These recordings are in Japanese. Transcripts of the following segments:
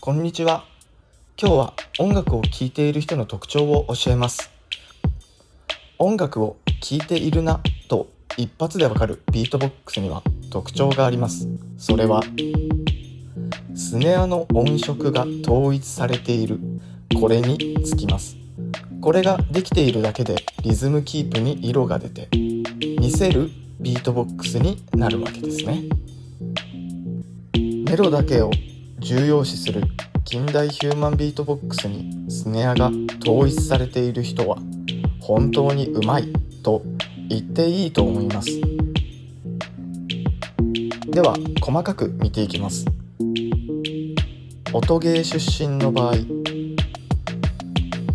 こんにちは。今日は音楽を聴いている人の特徴を教えます。音楽を聴いているなと一発でわかるビートボックスには特徴があります。それはスネアの音色が統一されている。これにつきます。これができているだけでリズムキープに色が出て見せるビートボックスになるわけですね。メロだけを重要視する近代ヒューマンビートボックスにスネアが統一されている人は本当にうまいと言っていいと思います。では細かく見ていきます。音ゲー出身の場合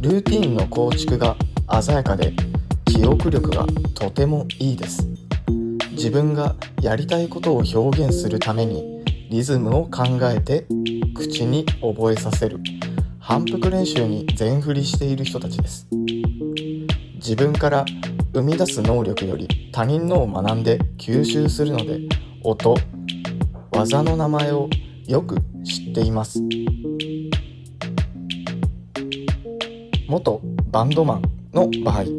ルーティンの構築が鮮やかで記憶力がとてもいいです。自分がやりたいことを表現するためにリズムを考えて口に覚えさせる。反復練習に全振りしている人たちです。自分から生み出す能力より他人のを学んで吸収するので音技の名前をよく知っています。元バンドマンの場合呼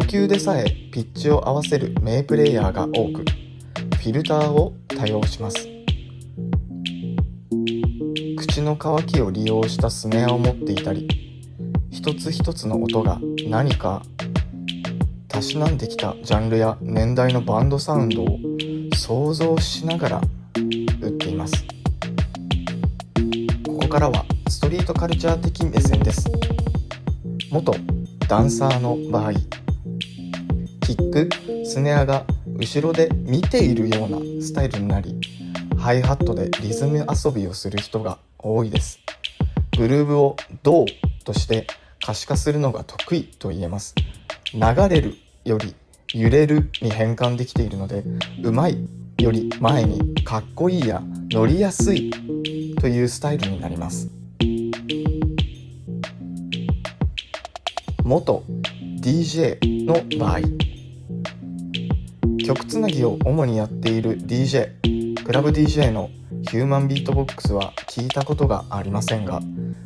吸でさえピッチを合わせる名プレイヤーが多くフィルターを多用します。口の渇きを利用したスネアを持っていたり一つ一つの音が何かたしなんできたジャンルや年代のバンドサウンドを想像しながら打っています。ここからはストリートカルチャー的目線です。元ダンサーの場合キックスネアが後ろで見ているようなスタイルになりハイハットでリズム遊びをする人が多いです。グルーブをどうとして可視化するのが得意と言えます。流れるより揺れるに変換できているのでうまいより前にかっこいいや乗りやすいというスタイルになります。元 DJ の場合曲つなぎを主にやっている DJ クラブ DJ のヒューマンビートボックスは聞いたことがありませんが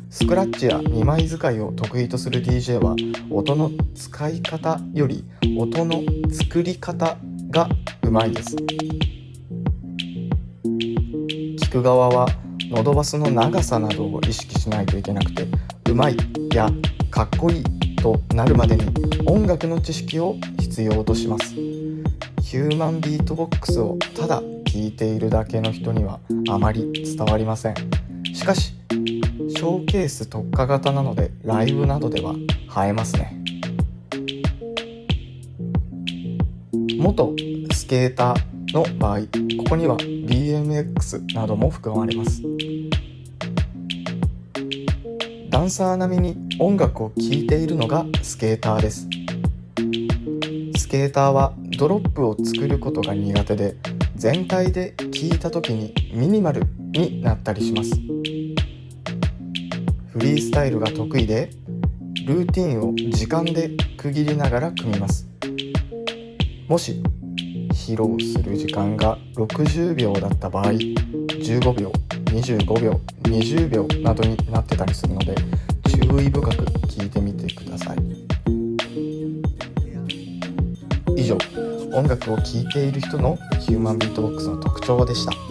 スクラッチや2枚使いを得意とする DJ は音の使い方より音の作り方がうまいです。聞く側は喉バスの長さなどを意識しないといけなくてうまいやかっこいいとなるまでに音楽の知識を必要とします。ヒューマンビートボックスをただ聴いているだけの人にはあまり伝わりません。しかしショーケース特化型なのでライブなどでは映えますね。元スケーターの場合ここには BMX なども含まれます。ダンサー並みに音楽を聴いているのがスケーターです。スケーターはドロップを作ることが苦手で全体で聴いた時にミニマルになったりします。フリースタイルが得意でルーティンを時間で区切りながら組みます。もし披露する時間が60秒だった場合15秒25秒20秒などになってたりするので注意深く聞いてみてください。以上音楽を聴いている人のヒューマンビートボックスの特徴でした。